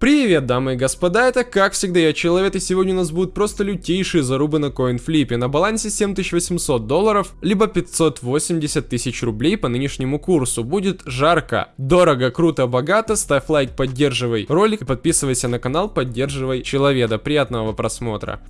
Привет, дамы и господа, это как всегда я Человек, и сегодня у нас будут просто лютейшие зарубы на коинфлипе. На балансе 7800 долларов, либо 580 тысяч рублей по нынешнему курсу. Будет жарко, дорого, круто, богато. Ставь лайк, поддерживай ролик и подписывайся на канал, поддерживай Человека. Приятного просмотра.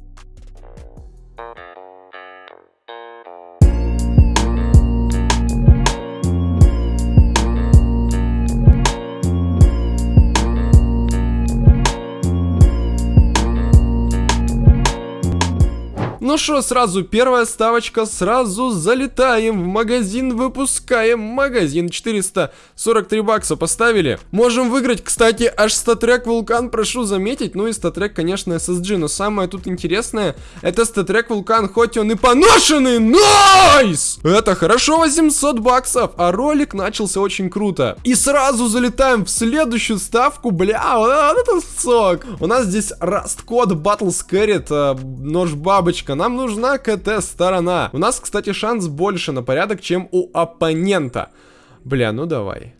Ну что, сразу первая ставочка, сразу залетаем в магазин, выпускаем магазин, 443 бакса поставили. Можем выиграть, кстати, аж StatTrak Vulcan, прошу заметить, ну и StatTrak, конечно, SSG, но самое тут интересное, это StatTrak Vulcan, хоть он и поношенный, nice! Это хорошо, 800 баксов, а ролик начался очень круто. И сразу залетаем в следующую ставку, бля, вот это сок. У нас здесь Rust Coat Battle-Scarred, э, нож бабочка, нам нужна КТ-сторона. У нас, кстати, шанс больше на порядок, чем у оппонента. Бля, ну давай.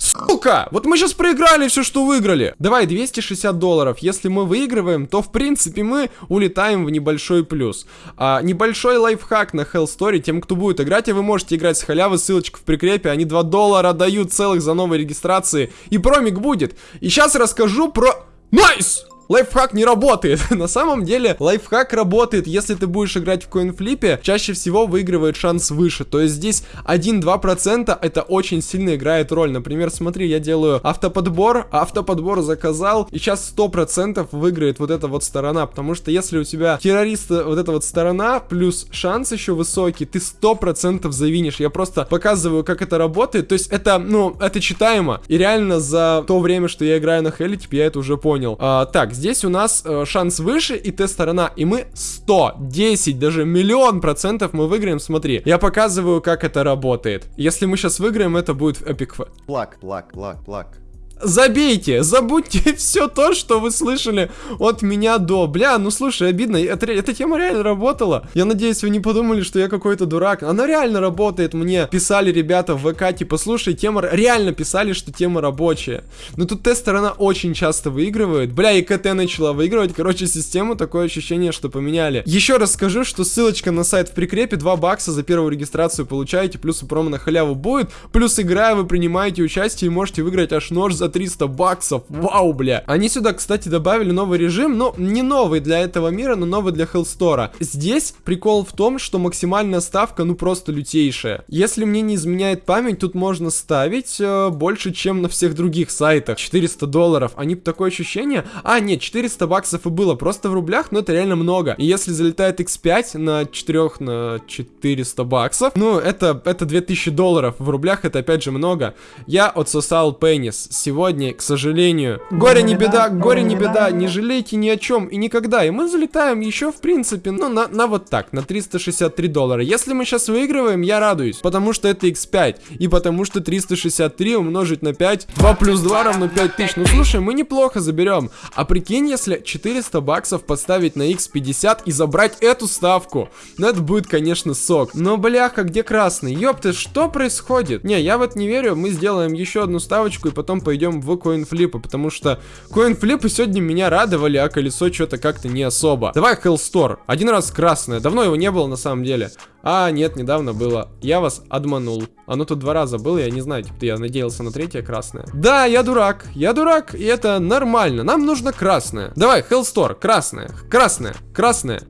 Сука! Вот мы сейчас проиграли все, что выиграли. Давай, 260 долларов. Если мы выигрываем, то, в принципе, мы улетаем в небольшой плюс. А, небольшой лайфхак на Hell Story. Тем, кто будет играть, и вы можете играть с халявы, ссылочка в прикрепе. Они 2 доллара дают целых за новые регистрации. И промик будет. И сейчас расскажу про... Nice! Nice! Лайфхак не работает. На самом деле, лайфхак работает, если ты будешь играть в coinflip е, чаще всего выигрывает шанс выше. То есть здесь 1-2% это очень сильно играет роль. Например, смотри, я делаю автоподбор, автоподбор заказал, и сейчас 100% выиграет вот эта вот сторона, потому что если у тебя террорист вот эта вот сторона, плюс шанс еще высокий, ты 100% завинишь. Я просто показываю, как это работает, то есть это, ну, это читаемо. И реально за то время, что я играю на Хеле, типа, я это уже понял. А, так, здесь у нас э, шанс выше и Т-сторона. И мы 110, даже миллион процентов мы выиграем. Смотри, я показываю, как это работает. Если мы сейчас выиграем, это будет эпик. Плак, плак, плак, плак. Забейте, забудьте все то, что вы слышали от меня до. Бля, ну слушай, обидно, это, эта тема реально работала. Я надеюсь, вы не подумали, что я какой-то дурак. Она реально работает, мне писали ребята в ВК, типа, слушай, тема... Реально писали, что тема рабочая. Но тут тест-сторона очень часто выигрывает. Бля, и КТ начала выигрывать. Короче, систему такое ощущение, что поменяли. Еще раз скажу, что ссылочка на сайт в прикрепе. 2 бакса за первую регистрацию получаете, плюс и промо на халяву будет. Плюс играя, вы принимаете участие и можете выиграть аж нож за 300 баксов. Вау, бля. Они сюда, кстати, добавили новый режим, но не новый для этого мира, но новый для Hellstore. Здесь прикол в том, что максимальная ставка, ну просто лютейшая. Если мне не изменяет память, тут можно ставить э, больше, чем на всех других сайтах. 400 долларов. Они такое ощущение... А, нет, 400 баксов и было просто в рублях, но это реально много. И если залетает x5 на 4 на 400 баксов, ну, это, это 2000 долларов. В рублях это опять же много. Я отсосал пенис. Сегодня сегодня, к сожалению. Горе не беда, горе не беда, не жалейте ни о чем и никогда. И мы залетаем еще, в принципе, ну, на, на вот так, на 363 доллара. Если мы сейчас выигрываем, я радуюсь, потому что это x5. И потому что 363 умножить на 5, 2 плюс 2 равно 5000. Ну, слушай, мы неплохо заберем. А прикинь, если 400 баксов поставить на x50 и забрать эту ставку. Ну, это будет, конечно, сок. Но, бляха, где красный? Ёпты, что происходит? Не, я в это не верю. Мы сделаем еще одну ставочку и потом пойдем перейдем в коинфлипы, потому что коинфлипы сегодня меня радовали, а колесо что-то как-то не особо. Давай Hellstore. Один раз красное. Давно его не было на самом деле. А, нет, недавно было. Я вас обманул. Оно тут два раза было, я не знаю, типа, я надеялся на третье красное. Да, я дурак, я дурак, и это нормально. Нам нужно красное. Давай, Hellstore, красное, красное, красное.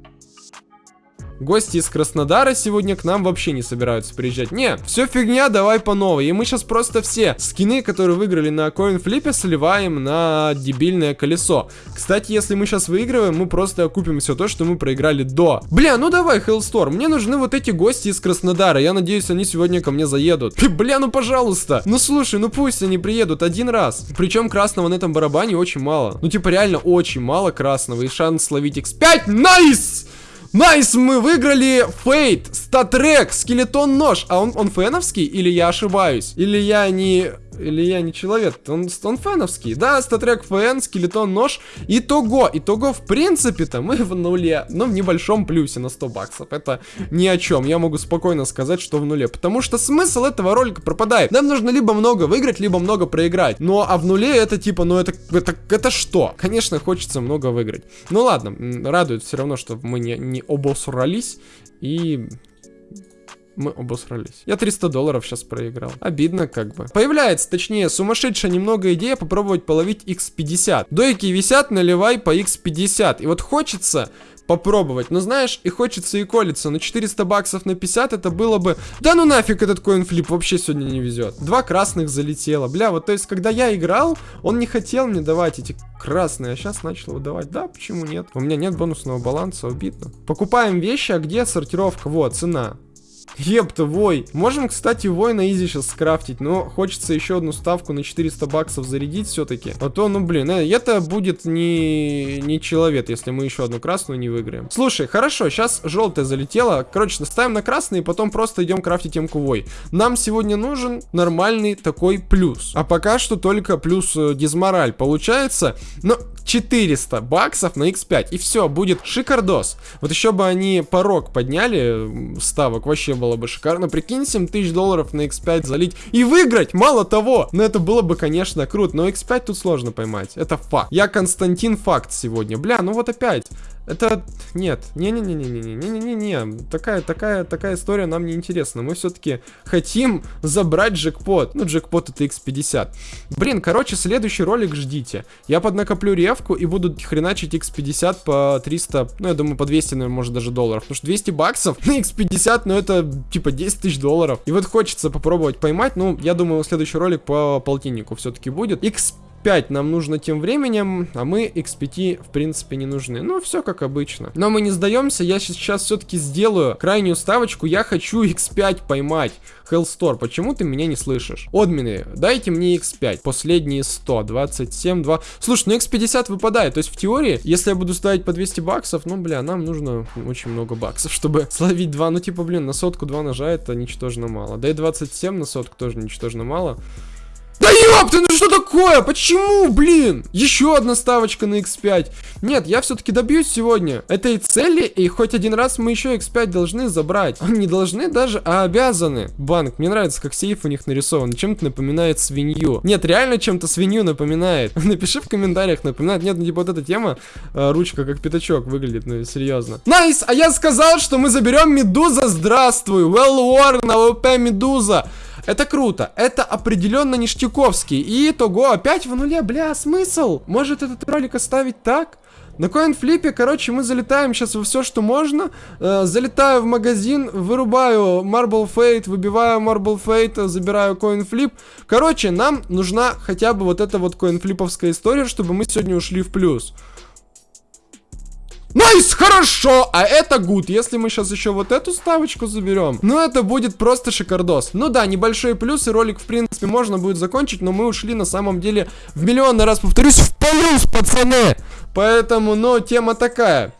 Гости из Краснодара сегодня к нам вообще не собираются приезжать. Не, все фигня, давай по новой. И мы сейчас просто все скины, которые выиграли на coinflip е, сливаем на дебильное колесо. Кстати, если мы сейчас выигрываем, мы просто окупим все то, что мы проиграли до. Бля, ну давай, Hellstorm, мне нужны вот эти гости из Краснодара. Я надеюсь, они сегодня ко мне заедут. Бля, ну пожалуйста. Ну слушай, ну пусть они приедут один раз. Причем красного на этом барабане очень мало. Ну типа реально очень мало красного. И шанс словить x5. Nice! Nice, мы выиграли Fade, StatTrak, skeleton нож. А он, он FN овский или я ошибаюсь? Или я не или я не человек? Он, он FN овский. Да, StatTrak FN, skeleton, нож. Итого, итого, в принципе-то мы в нуле, но в небольшом плюсе на 100 баксов. Это ни о чем. Я могу спокойно сказать, что в нуле. Потому что смысл этого ролика пропадает. Нам нужно либо много выиграть, либо много проиграть. Ну, а в нуле это типа, ну это, это, это что? Конечно, хочется много выиграть. Ну ладно, радует все равно, что мы не, не обосрались. И мы обосрались. Я 300 долларов сейчас проиграл. Обидно как бы. Появляется, точнее, сумасшедшая немного идея попробовать половить x50. Дойки висят, наливай по x50. И вот хочется попробовать. Но знаешь, и хочется и колется. Но 400 баксов на 50 это было бы... Да ну нафиг этот коинфлип вообще сегодня не везет. Два красных залетело. Бля, вот то есть, когда я играл, он не хотел мне давать эти красные, а сейчас начал выдавать. Да, почему нет? У меня нет бонусного баланса, обидно. Покупаем вещи, а где сортировка? Вот, цена. Епта, вой. Можем, кстати, вой на изи сейчас скрафтить, но хочется еще одну ставку на 400 баксов зарядить все-таки. А то, ну, блин, э, это будет не, не человек, если мы еще одну красную не выиграем. Слушай, хорошо, сейчас желтая залетела. Короче, ставим на красный и потом просто идем крафтить м вой. Нам сегодня нужен нормальный такой плюс. А пока что только плюс э, дизмораль получается. Но 400 баксов на x5. И все, будет шикардос. Вот еще бы они порог подняли ставок, вообще было бы шикарно. Прикинь, 7 тысяч долларов на X5 залить и выиграть, мало того. Но это было бы, конечно, круто, но X5 тут сложно поймать, это факт. Я Константин Факт сегодня, бля, ну вот опять. Это... Нет, не-не-не-не-не-не-не-не, такая, такая, такая история нам не интересна. Мы все-таки хотим забрать джекпот. Ну, джекпот это X50. Блин, короче, следующий ролик ждите. Я поднакоплю ревку и буду хреначить X50 по 300, ну, я думаю, по 200, наверное, может, даже долларов. Потому что 200 баксов на X50, ну, это типа, 10 тысяч долларов. И вот хочется попробовать поймать. Ну, я думаю, следующий ролик по полтиннику все-таки будет. x 5 нам нужно тем временем, а мы x5 в принципе не нужны. Ну, все как обычно. Но мы не сдаемся, я сейчас все-таки сделаю крайнюю ставочку, я хочу x5 поймать. Hellstore, почему ты меня не слышишь? Одмины, дайте мне x5. Последние 100, 27, 2. Слушай, ну x50 выпадает. То есть в теории, если я буду ставить по 200 баксов, ну, бля, нам нужно очень много баксов, чтобы словить 2. Ну, типа, блин, на сотку 2 ножа это ничтожно мало. Да и 27 на сотку тоже ничтожно мало. Да ёпты, ну такое? Почему, блин? Еще одна ставочка на x5. Нет, я все-таки добьюсь сегодня этой цели, и хоть один раз мы еще x5 должны забрать. Не должны даже, а обязаны. Банк, мне нравится, как сейф у них нарисован. Чем-то напоминает свинью. Нет, реально чем-то свинью напоминает. Напиши в комментариях, напоминает. Нет, ну типа вот эта тема, э, ручка как пятачок выглядит, ну серьезно. Nice, а я сказал, что мы заберем Медуза, здравствуй. Well worn, АВП Медуза. Это круто. Это определенно ништяковский. Итого опять в нуле. Бля, смысл? Может этот ролик оставить так? На coinflip е, короче, мы залетаем сейчас во все, что можно. Э, залетаю в магазин, вырубаю Marble Fade, выбиваю Marble Fade, забираю coinflip. Короче, нам нужна хотя бы вот эта вот coinflip овская история, чтобы мы сегодня ушли в плюс. Nice, хорошо, а это good. Если мы сейчас еще вот эту ставочку заберем, ну это будет просто шикардос. Ну да, небольшой плюс, и ролик в принципе можно будет закончить, но мы ушли на самом деле в миллионный раз, повторюсь, в плюс, пацаны. Поэтому, ну, тема такая.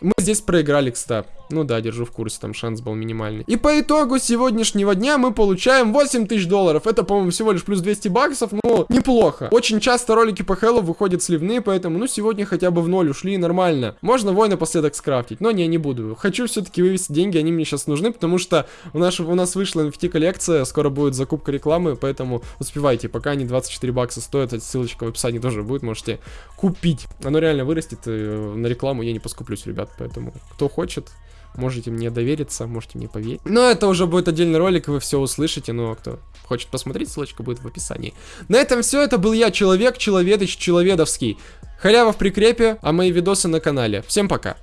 Мы здесь проиграли, кстати. Ну да, держу в курсе, там шанс был минимальный. И по итогу сегодняшнего дня мы получаем 8 тысяч долларов. Это, по-моему, всего лишь плюс 200 баксов, ну, неплохо. Очень часто ролики по Хэллу выходят сливные, поэтому, ну, сегодня хотя бы в ноль ушли нормально. Можно вой напоследок скрафтить, но не, не буду. Хочу все-таки вывести деньги, они мне сейчас нужны, потому что у нас, у нас вышла NFT коллекция, скоро будет закупка рекламы, поэтому успевайте, пока они 24 бакса стоят, ссылочка в описании тоже будет, можете купить. Оно реально вырастет, э, на рекламу я не поскуплюсь, ребят, поэтому кто хочет, Можете мне довериться, можете мне поверить. Но это уже будет отдельный ролик, вы все услышите. Но кто хочет посмотреть, ссылочка будет в описании. На этом все. Это был я, Человек, Человедыч, Человедовский. Халява в прикрепе, а мои видосы на канале. Всем пока.